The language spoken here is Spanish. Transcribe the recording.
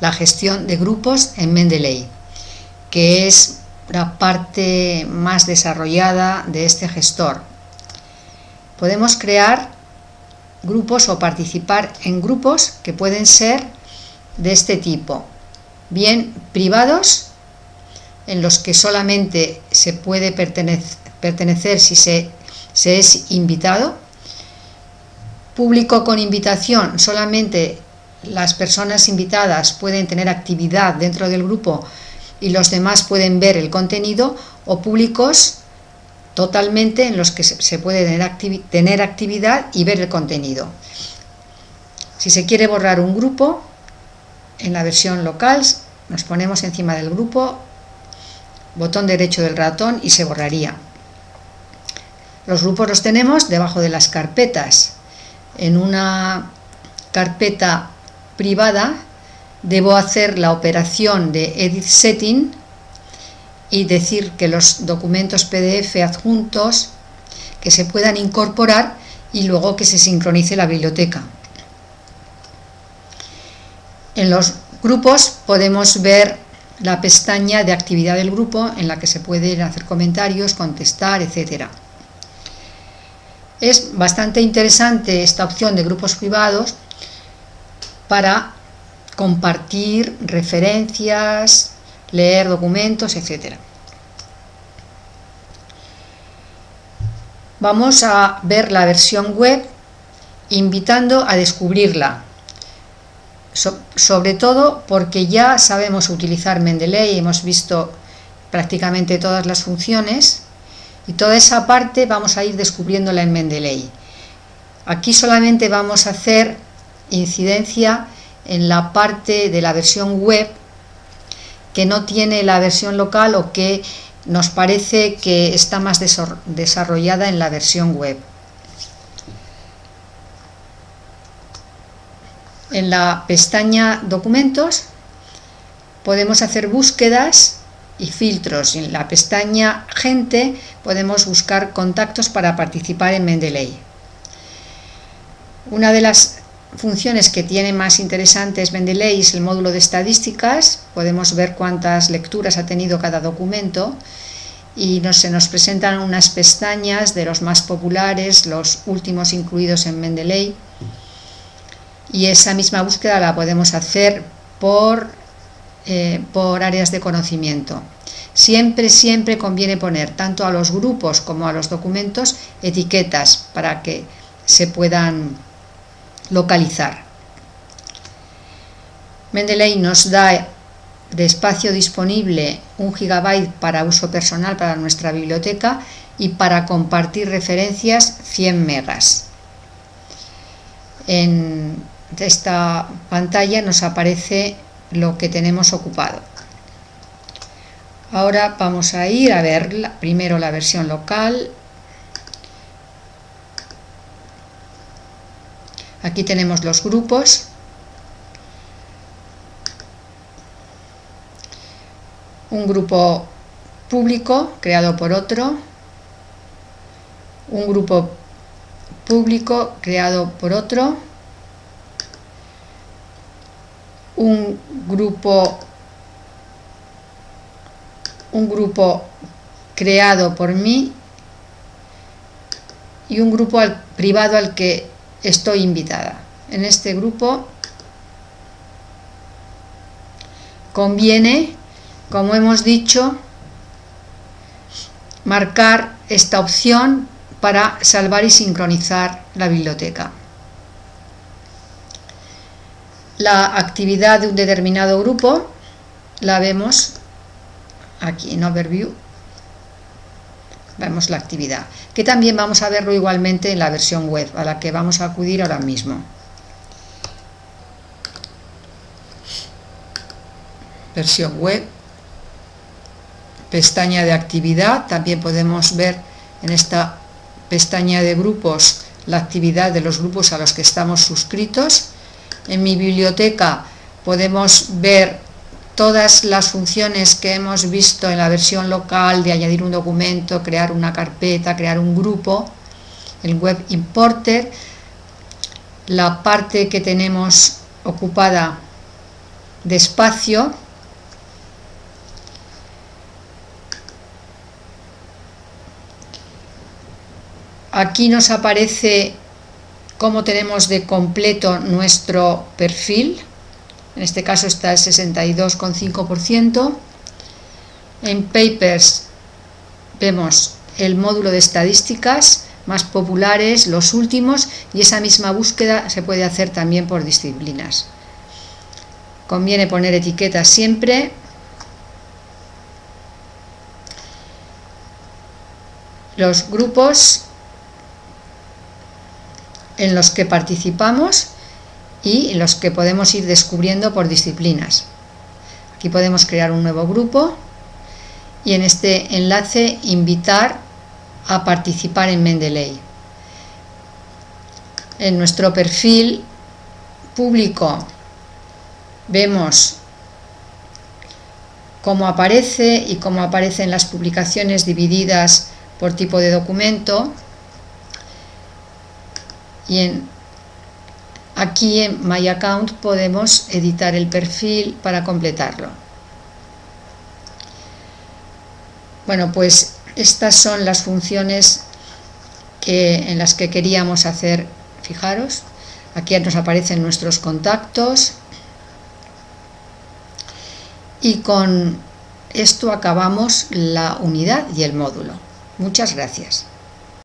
la gestión de grupos en Mendeley, que es la parte más desarrollada de este gestor. Podemos crear grupos o participar en grupos que pueden ser de este tipo, bien privados, en los que solamente se puede pertenecer, si se, se es invitado, público con invitación, solamente las personas invitadas pueden tener actividad dentro del grupo y los demás pueden ver el contenido o públicos totalmente en los que se puede tener, actividad y ver el contenido. Si se quiere borrar un grupo, en la versión local nos ponemos encima del grupo, botón derecho del ratón y se borraría. Los grupos los tenemos debajo de las carpetas. En una carpeta privada, debo hacer la operación de Edit Setting y decir que los documentos PDF adjuntos que se puedan incorporar y luego que se sincronice la biblioteca. En los grupos podemos ver la pestaña de actividad del grupo en la que se pueden hacer comentarios, contestar, etc. Es bastante interesante esta opción de grupos privados para compartir referencias, leer documentos, etc. Vamos a ver la versión web invitando a descubrirla, sobre todo porque ya sabemos utilizar Mendeley, hemos visto prácticamente todas las funciones y toda esa parte vamos a ir descubriéndola en Mendeley. Aquí solamente vamos a hacer incidencia en la parte de la versión web que no tiene la versión local o que nos parece que está más desarrollada en la versión web. En la pestaña documentos podemos hacer búsquedas y filtros. En la pestaña gente podemos buscar contactos para participar en Mendeley. Una de las funciones que tiene más interesantes Mendeley es el módulo de estadísticas, podemos ver cuántas lecturas ha tenido cada documento y se nos presentan unas pestañas de los más populares, los últimos incluidos en Mendeley y esa misma búsqueda la podemos hacer por, eh, por áreas de conocimiento. Siempre, siempre conviene poner tanto a los grupos como a los documentos etiquetas para que se puedan localizar. Mendeley nos da de espacio disponible un gigabyte para uso personal para nuestra biblioteca y para compartir referencias 100 megas. En esta pantalla nos aparece lo que tenemos ocupado. Ahora vamos a ir a ver primero la versión local Aquí tenemos los grupos. Un grupo público creado por otro. Un grupo público creado por otro. Un grupo un grupo creado por mí y un grupo privado al que estoy invitada. En este grupo conviene, como hemos dicho, marcar esta opción para salvar y sincronizar la biblioteca. La actividad de un determinado grupo la vemos aquí en Overview vemos la actividad, que también vamos a verlo igualmente en la versión web, a la que vamos a acudir ahora mismo. Versión web, pestaña de actividad, también podemos ver en esta pestaña de grupos la actividad de los grupos a los que estamos suscritos. En mi biblioteca podemos ver todas las funciones que hemos visto en la versión local de añadir un documento, crear una carpeta, crear un grupo, el web importer, la parte que tenemos ocupada despacio aquí nos aparece cómo tenemos de completo nuestro perfil en este caso está el 62,5% en papers vemos el módulo de estadísticas más populares, los últimos, y esa misma búsqueda se puede hacer también por disciplinas. Conviene poner etiquetas siempre. Los grupos en los que participamos y los que podemos ir descubriendo por disciplinas. Aquí podemos crear un nuevo grupo y en este enlace invitar a participar en Mendeley. En nuestro perfil público vemos cómo aparece y cómo aparecen las publicaciones divididas por tipo de documento y en, aquí en My Account podemos editar el perfil para completarlo. Bueno, pues estas son las funciones en las que queríamos hacer, fijaros, aquí nos aparecen nuestros contactos y con esto acabamos la unidad y el módulo. Muchas gracias.